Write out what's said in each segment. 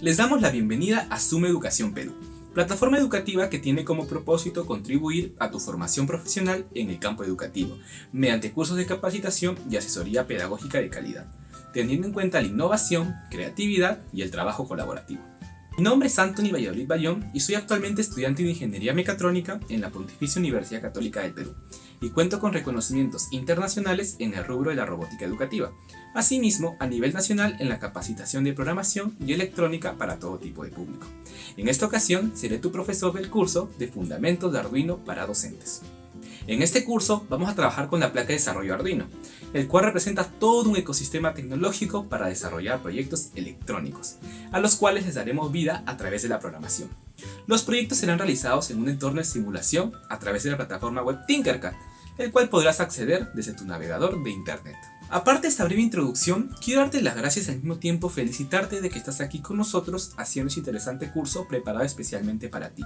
Les damos la bienvenida a Suma Educación Perú, plataforma educativa que tiene como propósito contribuir a tu formación profesional en el campo educativo, mediante cursos de capacitación y asesoría pedagógica de calidad, teniendo en cuenta la innovación, creatividad y el trabajo colaborativo. Mi nombre es Anthony Valladolid Bayón y soy actualmente estudiante de Ingeniería Mecatrónica en la Pontificia Universidad Católica del Perú y cuento con reconocimientos internacionales en el rubro de la robótica educativa, asimismo a nivel nacional en la capacitación de programación y electrónica para todo tipo de público. En esta ocasión seré tu profesor del curso de Fundamentos de Arduino para docentes. En este curso vamos a trabajar con la placa de desarrollo Arduino, el cual representa todo un ecosistema tecnológico para desarrollar proyectos electrónicos, a los cuales les daremos vida a través de la programación. Los proyectos serán realizados en un entorno de simulación a través de la plataforma web Tinkercad, el cual podrás acceder desde tu navegador de internet. Aparte de esta breve introducción, quiero darte las gracias y al mismo tiempo felicitarte de que estás aquí con nosotros haciendo este interesante curso preparado especialmente para ti.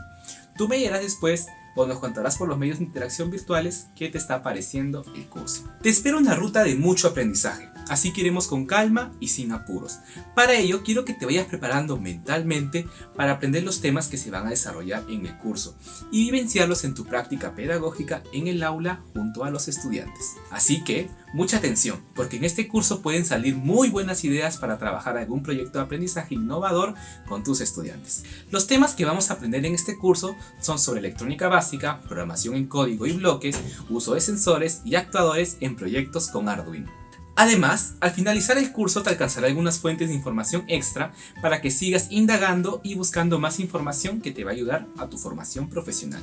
Tú me dirás después o nos contarás por los medios de interacción virtuales qué te está pareciendo el curso. Te espero una ruta de mucho aprendizaje, así que iremos con calma y sin apuros. Para ello quiero que te vayas preparando mentalmente para aprender los temas que se van a desarrollar en el curso y vivenciarlos en tu práctica pedagógica en el aula junto a los estudiantes. Así que Mucha atención, porque en este curso pueden salir muy buenas ideas para trabajar algún proyecto de aprendizaje innovador con tus estudiantes. Los temas que vamos a aprender en este curso son sobre electrónica básica, programación en código y bloques, uso de sensores y actuadores en proyectos con Arduino. Además, al finalizar el curso te alcanzará algunas fuentes de información extra para que sigas indagando y buscando más información que te va a ayudar a tu formación profesional.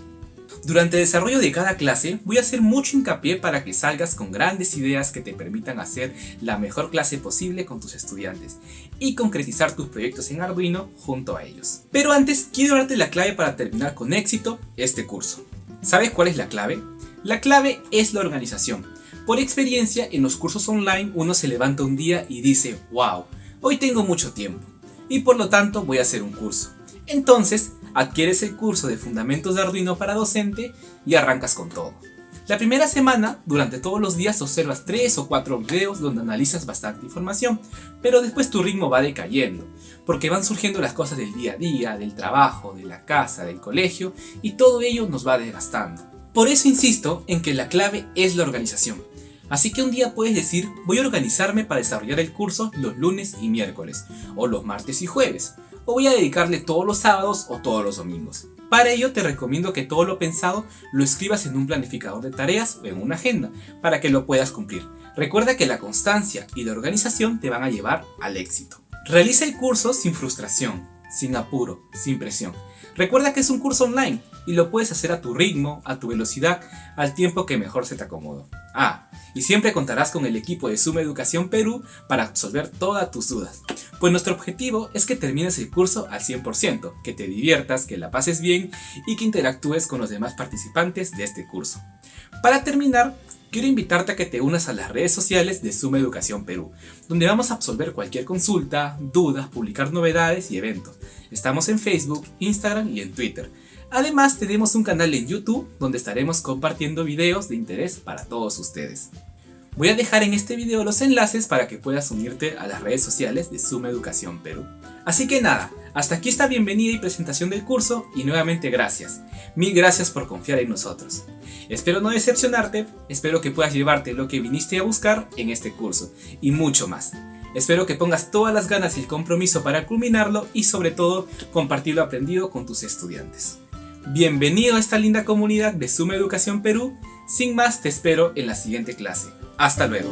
Durante el desarrollo de cada clase voy a hacer mucho hincapié para que salgas con grandes ideas que te permitan hacer la mejor clase posible con tus estudiantes y concretizar tus proyectos en Arduino junto a ellos. Pero antes quiero darte la clave para terminar con éxito este curso. ¿Sabes cuál es la clave? La clave es la organización. Por experiencia, en los cursos online uno se levanta un día y dice, wow, hoy tengo mucho tiempo y por lo tanto voy a hacer un curso. Entonces, adquieres el curso de Fundamentos de Arduino para docente y arrancas con todo. La primera semana, durante todos los días observas 3 o 4 videos donde analizas bastante información, pero después tu ritmo va decayendo, porque van surgiendo las cosas del día a día, del trabajo, de la casa, del colegio, y todo ello nos va desgastando. Por eso insisto en que la clave es la organización. Así que un día puedes decir, voy a organizarme para desarrollar el curso los lunes y miércoles, o los martes y jueves, o voy a dedicarle todos los sábados o todos los domingos. Para ello te recomiendo que todo lo pensado lo escribas en un planificador de tareas o en una agenda para que lo puedas cumplir. Recuerda que la constancia y la organización te van a llevar al éxito. Realiza el curso sin frustración, sin apuro, sin presión. Recuerda que es un curso online y lo puedes hacer a tu ritmo, a tu velocidad, al tiempo que mejor se te acomode. Ah, y siempre contarás con el equipo de Suma Educación Perú para absolver todas tus dudas. Pues nuestro objetivo es que termines el curso al 100%, que te diviertas, que la pases bien y que interactúes con los demás participantes de este curso. Para terminar, quiero invitarte a que te unas a las redes sociales de Suma Educación Perú, donde vamos a absolver cualquier consulta, dudas, publicar novedades y eventos. Estamos en Facebook, Instagram y en Twitter. Además tenemos un canal en YouTube donde estaremos compartiendo videos de interés para todos ustedes. Voy a dejar en este video los enlaces para que puedas unirte a las redes sociales de Suma Educación Perú. Así que nada, hasta aquí esta bienvenida y presentación del curso y nuevamente gracias. Mil gracias por confiar en nosotros. Espero no decepcionarte, espero que puedas llevarte lo que viniste a buscar en este curso y mucho más. Espero que pongas todas las ganas y el compromiso para culminarlo y sobre todo compartir lo aprendido con tus estudiantes. Bienvenido a esta linda comunidad de Suma Educación Perú. Sin más te espero en la siguiente clase. Hasta luego.